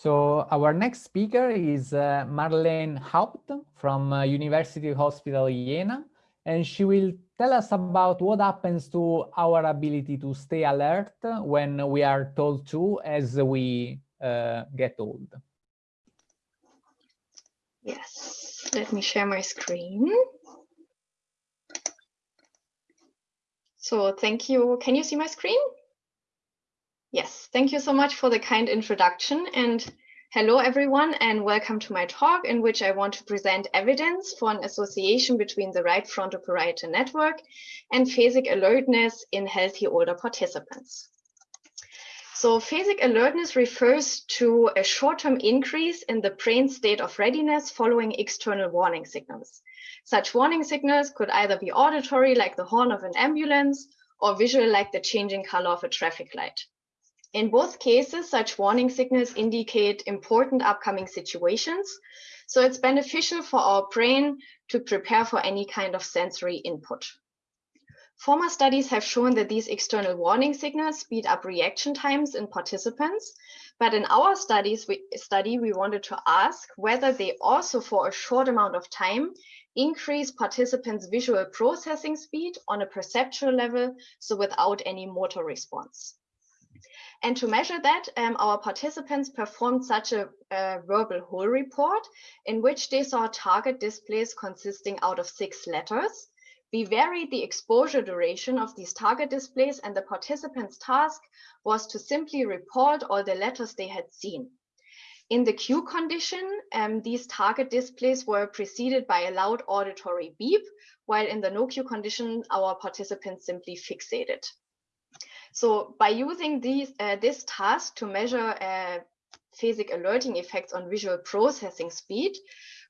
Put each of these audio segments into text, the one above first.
So our next speaker is uh, Marlene Haupt from uh, University Hospital Jena, and she will tell us about what happens to our ability to stay alert when we are told to as we uh, get old. Yes, let me share my screen. So thank you. Can you see my screen? Yes, thank you so much for the kind introduction and hello everyone and welcome to my talk in which I want to present evidence for an association between the right frontoparietal network and phasic alertness in healthy older participants. So phasic alertness refers to a short-term increase in the brain state of readiness following external warning signals. Such warning signals could either be auditory like the horn of an ambulance or visual like the changing color of a traffic light. In both cases, such warning signals indicate important upcoming situations. So it's beneficial for our brain to prepare for any kind of sensory input. Former studies have shown that these external warning signals speed up reaction times in participants. But in our studies, we, study, we wanted to ask whether they also, for a short amount of time, increase participants' visual processing speed on a perceptual level, so without any motor response. And to measure that, um, our participants performed such a, a, verbal whole report in which they saw target displays consisting out of six letters. We varied the exposure duration of these target displays and the participants' task was to simply report all the letters they had seen. In the cue condition, um, these target displays were preceded by a loud auditory beep, while in the no cue condition, our participants simply fixated. So by using these, uh, this task to measure uh, phasic alerting effects on visual processing speed,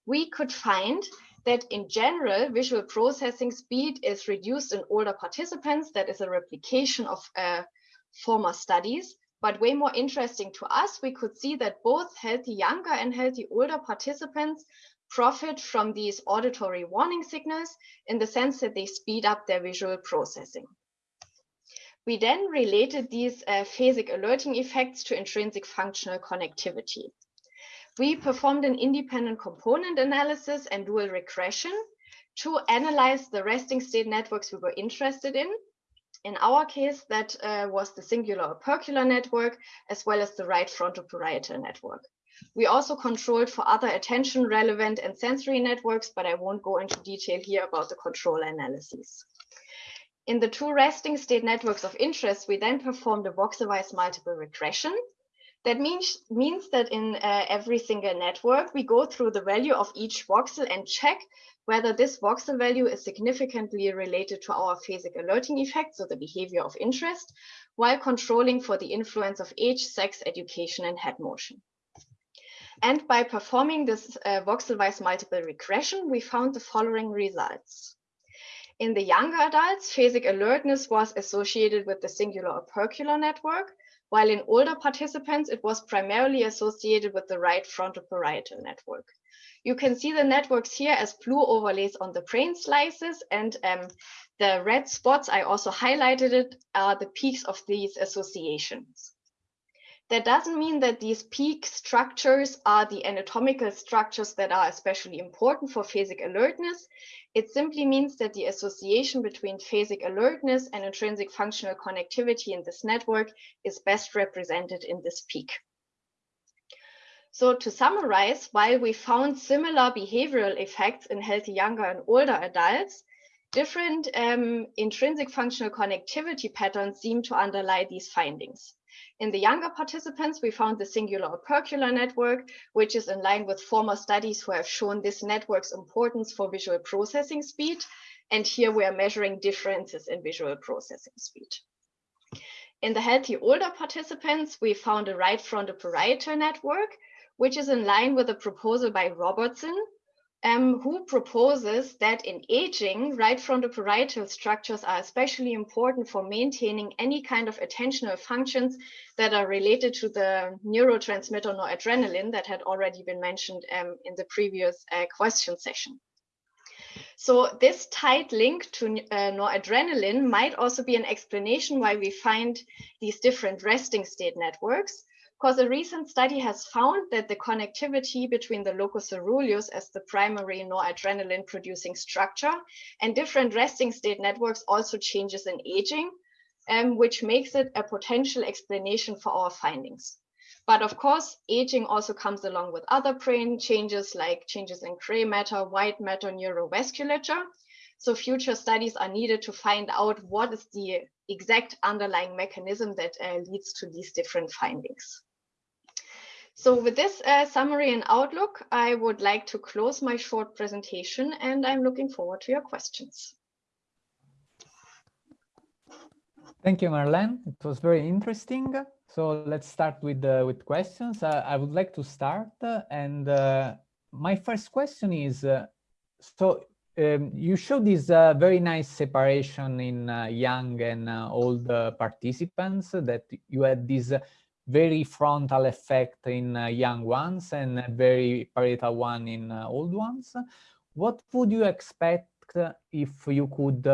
we could find that in general, visual processing speed is reduced in older participants. That is a replication of uh, former studies. But way more interesting to us, we could see that both healthy younger and healthy older participants profit from these auditory warning signals in the sense that they speed up their visual processing. We then related these uh, phasic alerting effects to intrinsic functional connectivity. We performed an independent component analysis and dual regression to analyze the resting state networks we were interested in. In our case, that uh, was the cingulo-opercular network, as well as the right frontoparietal network. We also controlled for other attention relevant and sensory networks, but I won't go into detail here about the control analyses. In the two resting state networks of interest, we then performed a voxelwise multiple regression. That means, means that in uh, every single network, we go through the value of each voxel and check whether this voxel value is significantly related to our phasic alerting effect, so the behavior of interest, while controlling for the influence of age, sex, education, and head motion. And by performing this uh, voxelwise multiple regression, we found the following results. In the younger adults, phasic alertness was associated with the cingulo-opercular network, while in older participants, it was primarily associated with the right frontoparietal network. You can see the networks here as blue overlays on the brain slices and um, the red spots, I also highlighted it, are the peaks of these associations. That doesn't mean that these peak structures are the anatomical structures that are especially important for phasic alertness. It simply means that the association between phasic alertness and intrinsic functional connectivity in this network is best represented in this peak. So to summarize, while we found similar behavioral effects in healthy younger and older adults, different um, intrinsic functional connectivity patterns seem to underlie these findings. In the younger participants, we found the cingulo-opercular network, which is in line with former studies who have shown this network's importance for visual processing speed. And here we are measuring differences in visual processing speed. In the healthy older participants, we found a right frontal parietal network, which is in line with a proposal by Robertson, um, who proposes that in aging, right frontoparietal structures are especially important for maintaining any kind of attentional functions that are related to the neurotransmitter noradrenaline that had already been mentioned um, in the previous uh, question session. So this tight link to uh, noradrenaline might also be an explanation why we find these different resting state networks, because a recent study has found that the connectivity between the locus coeruleus as the primary noradrenaline producing structure and different resting state networks also changes in aging, um, which makes it a potential explanation for our findings. But of course, aging also comes along with other brain changes like changes in gray matter, white matter, neurovasculature. So future studies are needed to find out what is the exact underlying mechanism that uh, leads to these different findings. So with this uh, summary and outlook, I would like to close my short presentation and I'm looking forward to your questions. Thank you, Marlene. It was very interesting. So let's start with uh, with questions. Uh, I would like to start, and uh, my first question is: uh, so um, you showed this uh, very nice separation in young and old participants. That you had this very frontal effect in uh, young ones and very parietal one in uh, old ones. What would you expect uh, if you could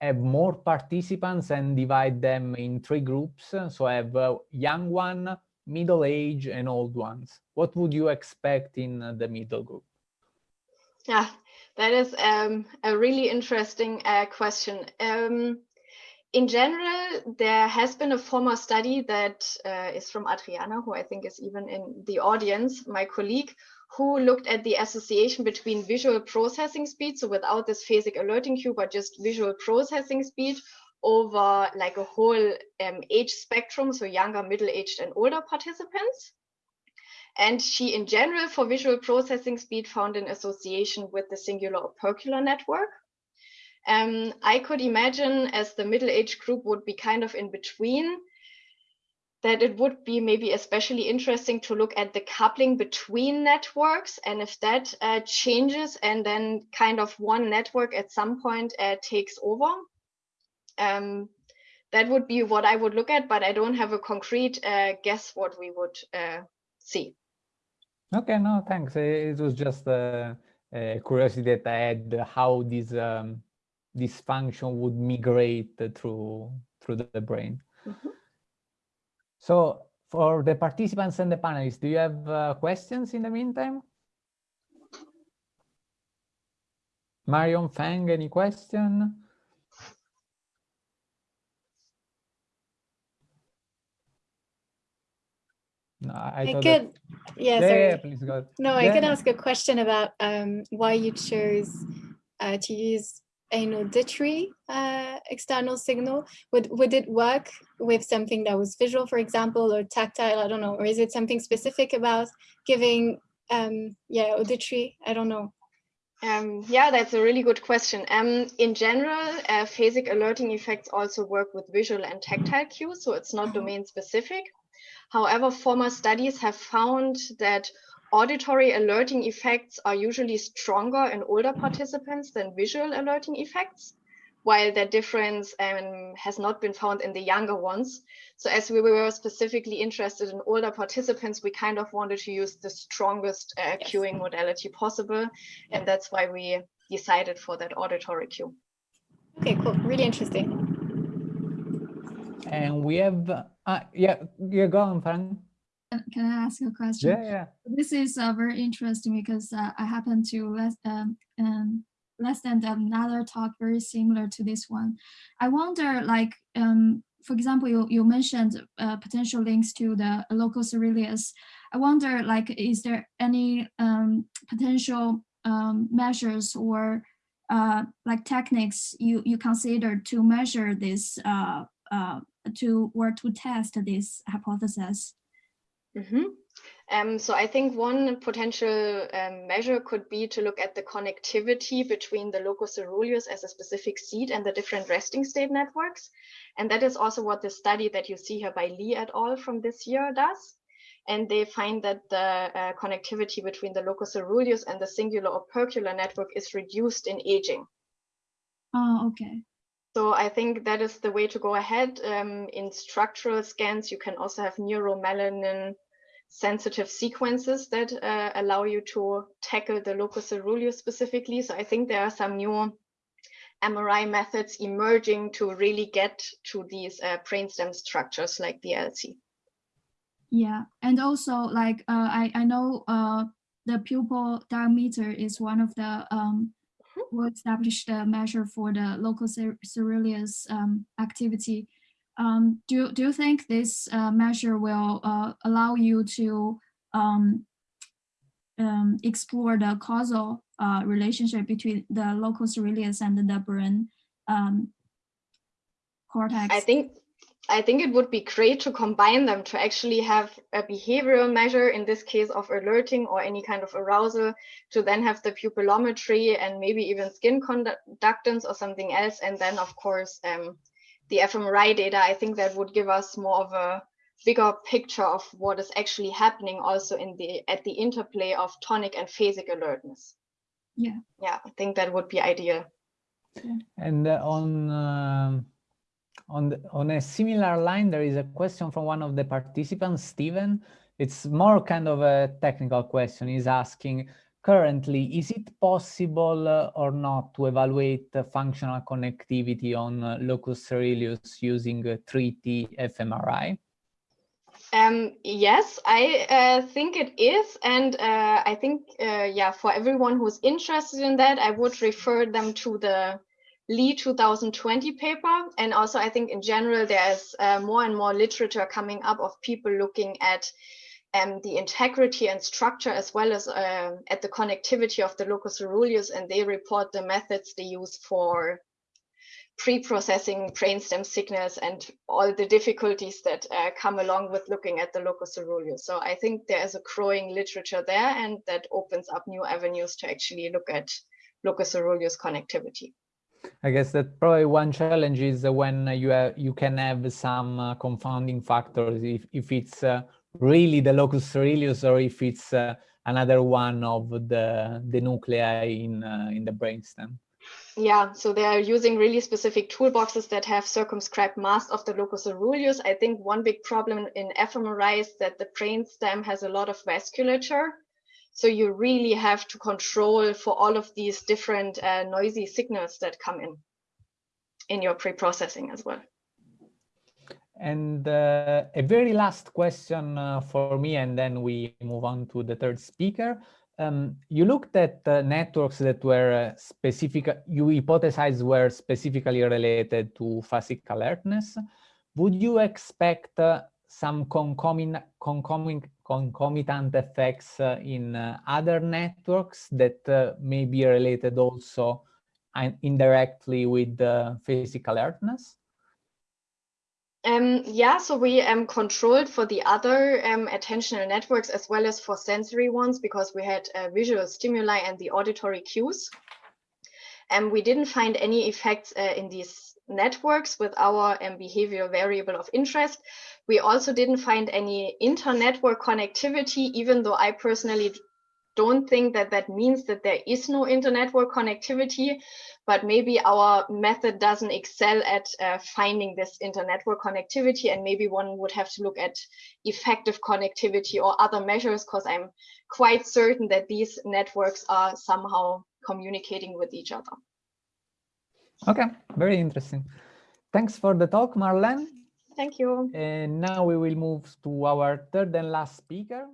have more participants and divide them in three groups. So I have young one, middle age and old ones. What would you expect in the middle group? Yeah, that is um, a really interesting uh, question. Um, in general, there has been a former study that uh, is from Adriana, who I think is even in the audience, my colleague, who looked at the association between visual processing speed, so without this phasic alerting cue, but just visual processing speed over like a whole um, age spectrum, so younger, middle-aged, and older participants. And she, in general, for visual processing speed, found an association with the cingulo-opercular network. Um, I could imagine as the middle-aged group would be kind of in between, that it would be maybe especially interesting to look at the coupling between networks and if that uh, changes and then kind of one network at some point uh, takes over. Um, that would be what I would look at, but I don't have a concrete uh, guess what we would uh, see. Okay, no, thanks. It was just a curiosity that I had how these um, this function would migrate through through the brain. Mm -hmm. So for the participants and the panelists, do you have uh, questions in the meantime? Marion Feng, any question? No, I, I could, that... yeah, yeah, yeah, please go. No, I could ask a question about um, why you chose uh, to use an auditory uh, external signal? Would, would it work with something that was visual, for example, or tactile? I don't know. Or is it something specific about giving, um, yeah, auditory? I don't know. Um, yeah, that's a really good question. Um, in general, uh, phasic alerting effects also work with visual and tactile cues, so it's not mm-hmm. domain specific. However, former studies have found that Auditory alerting effects are usually stronger in older participants than visual alerting effects, while that difference um, has not been found in the younger ones. So as we were specifically interested in older participants, we kind of wanted to use the strongest uh, yes. cueing modality possible. And that's why we decided for that auditory cue. Okay, cool. Really interesting. And we have, uh, yeah, yeah, go on, Frank. Can I ask a question? Yeah, yeah. This is uh, very interesting because uh, I happen to less, um, um, less than another talk very similar to this one. I wonder, like, um, for example, you, you mentioned uh, potential links to the locus coeruleus. I wonder, like, is there any um, potential um, measures or uh, like techniques you, you consider to measure this uh, uh, to or to test this hypothesis? Mm -hmm. um, so I think one potential um, measure could be to look at the connectivity between the locus coeruleus as a specific seat and the different resting state networks. And that is also what the study that you see here by Lee et al. from this year does. And they find that the uh, connectivity between the locus coeruleus and the cingulo-opercular network is reduced in aging. Oh, okay. So I think that is the way to go ahead. Um, in structural scans, you can also have neuromelanin sensitive sequences that uh, allow you to tackle the locus coeruleus specifically. So I think there are some new MRI methods emerging to really get to these uh, brainstem structures like the LC. Yeah, and also like uh, I I know uh, the pupil diameter is one of the um, mm-hmm. well established uh, measure for the locus coeruleus um, activity. Um, do do you think this uh, measure will uh, allow you to um, um, explore the causal uh, relationship between the locus coeruleus and the brain um, cortex? I think I think it would be great to combine them to actually have a behavioral measure, in this case of alerting or any kind of arousal, to then have the pupillometry and maybe even skin conductance or something else. And then, of course, um, the fMRI data, I think that would give us more of a bigger picture of what is actually happening also in the at the interplay of tonic and phasic alertness. Yeah. Yeah, I think that would be ideal. And uh, on uh, on the, on a similar line, there is a question from one of the participants, Stephen. It's more kind of a technical question. He's asking, currently, is it possible uh, or not to evaluate functional connectivity on uh, locus coeruleus using 3T fMRI? Um, yes, I uh, think it is. And uh, I think, uh, yeah, for everyone who's interested in that, I would refer them to the Lee 2020 paper. And also, I think in general, there's uh, more and more literature coming up of people looking at um, the integrity and structure as well as uh, at the connectivity of the locus coeruleus. And they report the methods they use for pre-processing brainstem signals and all the difficulties that uh, come along with looking at the locus coeruleus. So I think there is a growing literature there and that opens up new avenues to actually look at locus coeruleus connectivity. I guess that probably one challenge is when you have, you can have some uh, confounding factors if, if it's uh, really the locus coeruleus or if it's uh, another one of the, the nuclei in, uh, in the brainstem. Yeah, so they are using really specific toolboxes that have circumscribed mass of the locus coeruleus. I think one big problem in fMRI is that the brainstem has a lot of vasculature. So you really have to control for all of these different uh, noisy signals that come in in your pre-processing as well. And uh, a very last question uh, for me, and then we move on to the third speaker. Um, you looked at uh, networks that were uh, specific, you hypothesized were specifically related to phasic alertness. Would you expect uh, some concomitant, concomitant, effects uh, in other networks that may be related also indirectly with phasic alertness? Um, yeah, so we um, controlled for the other um, attentional networks as well as for sensory ones because we had uh, visual stimuli and the auditory cues. And we didn't find any effects uh, in these networks with our um, behavioral variable of interest. We also didn't find any inter-network connectivity, even though I personally don't think that that means that there is no inter-network connectivity, but maybe our method doesn't excel at uh, finding this inter-network connectivity and maybe one would have to look at effective connectivity or other measures because I'm quite certain that these networks are somehow communicating with each other. Okay, very interesting. Thanks for the talk, Marlene. Thank you. And now we will move to our third and last speaker,